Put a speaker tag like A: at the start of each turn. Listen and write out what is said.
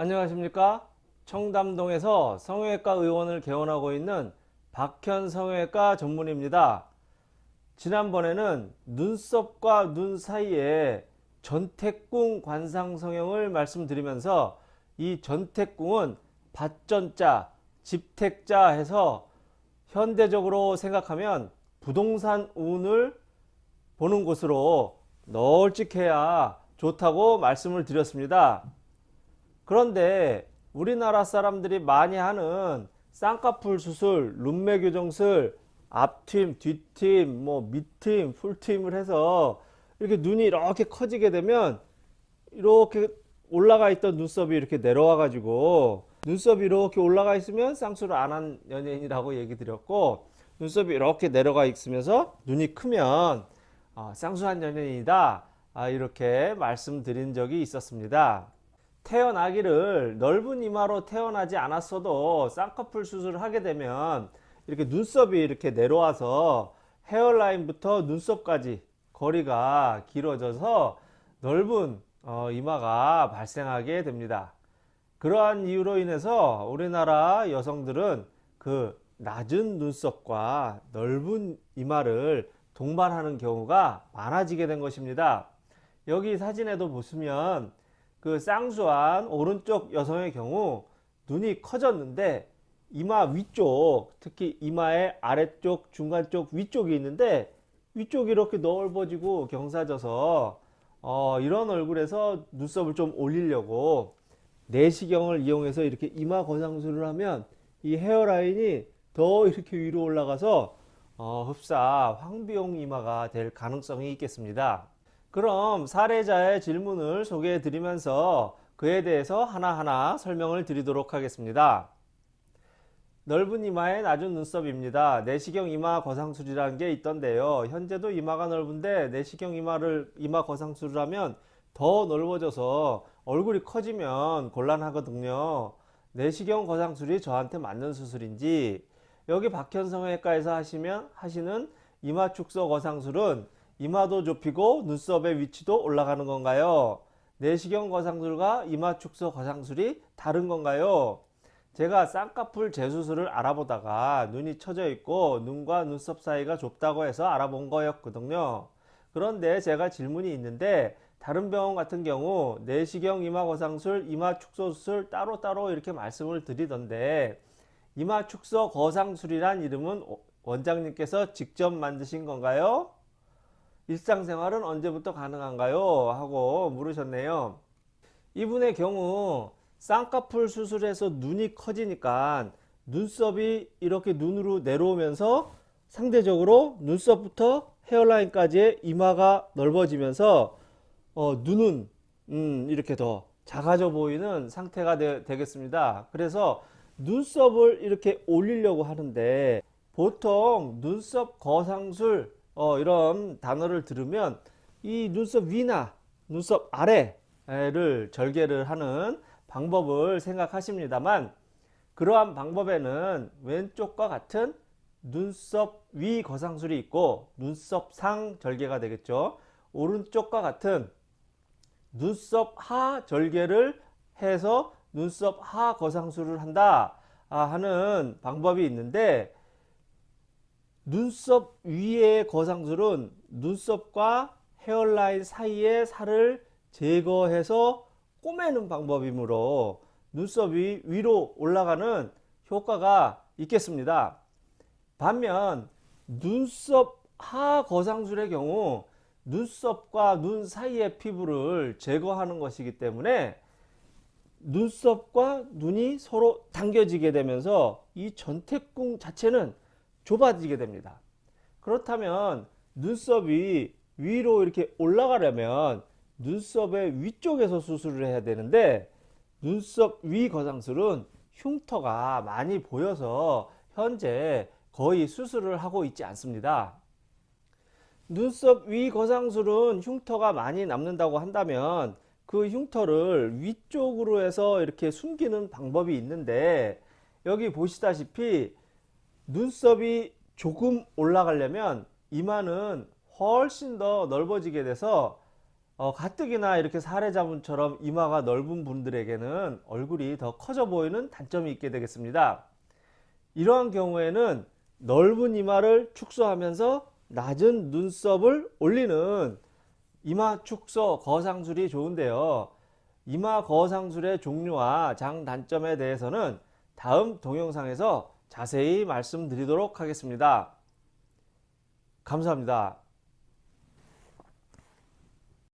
A: 안녕하십니까? 청담동에서 성형외과 의원을 개원하고 있는 박현 성형외과 전문입니다. 지난번에는 눈썹과 눈 사이에 전태궁 관상 성형을 말씀드리면서 이 전태궁은 밭전자 집택자 해서 현대적으로 생각하면 부동산 운을 보는 곳으로 널찍해야 좋다고 말씀을 드렸습니다 그런데 우리나라 사람들이 많이 하는 쌍꺼풀 수술, 룸메 교정술, 앞팀, 뒷팀, 뭐 밑팀, 풀팀을 해서 이렇게 눈이 이렇게 커지게 되면 이렇게 올라가 있던 눈썹이 이렇게 내려와 가지고 눈썹이 이렇게 올라가 있으면 쌍수를 안 한 연예인이라고 얘기 드렸고 눈썹이 이렇게 내려가 있으면서 눈이 크면 어, 쌍수한 연예인이다. 아, 이렇게 말씀드린 적이 있었습니다 태어나기를 넓은 이마로 태어나지 않았어도 쌍꺼풀 수술을 하게 되면 이렇게 눈썹이 이렇게 내려와서 헤어라인부터 눈썹까지 거리가 길어져서 넓은 어, 이마가 발생하게 됩니다. 그러한 이유로 인해서 우리나라 여성들은 그 낮은 눈썹과 넓은 이마를 동반하는 경우가 많아지게 된 것입니다. 여기 사진에도 보시면 그 쌍수한 오른쪽 여성의 경우 눈이 커졌는데 이마 위쪽 특히 이마의 아래쪽 중간 쪽 위쪽이 있는데 위쪽이 이렇게 넓어지고 경사져서 어, 이런 얼굴에서 눈썹을 좀 올리려고 내시경을 이용해서 이렇게 이마 거상술을 하면 이 헤어라인이 더 이렇게 위로 올라가서 어, 흡사 황비용 이마가 될 가능성이 있겠습니다. 그럼 사례자의 질문을 소개해 드리면서 그에 대해서 하나하나 설명을 드리도록 하겠습니다. 넓은 이마의 낮은 눈썹입니다. 내시경 이마 거상술이라는 게 있던데요. 현재도 이마가 넓은데 내시경 이마를 이마 거상술을 하면 더 넓어져서 얼굴이 커지면 곤란하거든요. 내시경 거상술이 저한테 맞는 수술인지 여기 박현성외과에서 하시면 하시는 이마 축소 거상술은 이마도 좁히고 눈썹의 위치도 올라가는 건가요? 내시경 거상술과 이마 축소 거상술이 다른 건가요? 제가 쌍꺼풀 재수술을 알아보다가 눈이 처져 있고 눈과 눈썹 사이가 좁다고 해서 알아본 거였거든요. 그런데 제가 질문이 있는데 다른 병원 같은 경우 내시경 이마 거상술, 이마 축소 수술 따로따로 이렇게 말씀을 드리던데 이마 축소 거상술이란 이름은 원장님께서 직접 만드신 건가요? 일상생활은 언제부터 가능한가요? 하고 물으셨네요. 이분의 경우 쌍꺼풀 수술해서 눈이 커지니까 눈썹이 이렇게 눈으로 내려오면서 상대적으로 눈썹부터 헤어라인까지의 이마가 넓어지면서 어, 눈은 음, 이렇게 더 작아져 보이는 상태가 되, 겠습니다 그래서 눈썹을 이렇게 올리려고 하는데 보통 눈썹 거상술 어, 이런 단어를 들으면 이 눈썹 위나 눈썹 아래를 절개를 하는 방법을 생각하십니다만 그러한 방법에는 왼쪽과 같은 눈썹 위 거상술이 있고 눈썹 상 절개가 되겠죠. 오른쪽과 같은 눈썹 하 절개를 해서 눈썹 하 거상술을 한다 하는 방법이 있는데 눈썹 위의 거상술은 눈썹과 헤어라인 사이의 살을 제거해서 꼬매는 방법이므로 눈썹이 위로 올라가는 효과가 있겠습니다. 반면 눈썹 하 거상술의 경우 눈썹과 눈 사이의 피부를 제거하는 것이기 때문에 눈썹과 눈이 서로 당겨지게 되면서 이 전태궁 자체는 좁아지게 됩니다. 그렇다면 눈썹이 위로 이렇게 올라가려면 눈썹의 위쪽에서 수술을 해야 되는데 눈썹 위 거상술은 흉터가 많이 보여서 현재 거의 수술을 하고 있지 않습니다. 눈썹 위 거상술은 흉터가 많이 남는다고 한다면 그 흉터를 위쪽으로 해서 이렇게 숨기는 방법이 있는데 여기 보시다시피 눈썹이 조금 올라가려면 이마는 훨씬 더 넓어지게 돼서 어, 가뜩이나 이렇게 사례자분처럼 이마가 넓은 분들에게는 얼굴이 더 커져 보이는 단점이 있게 되겠습니다. 이러한 경우에는 넓은 이마를 축소하면서 낮은 눈썹을 올리는 이마 축소 거상술이 좋은데요. 이마 거상술의 종류와 장단점에 대해서는 다음 동영상에서 자세히 말씀드리도록 하겠습니다. 감사합니다.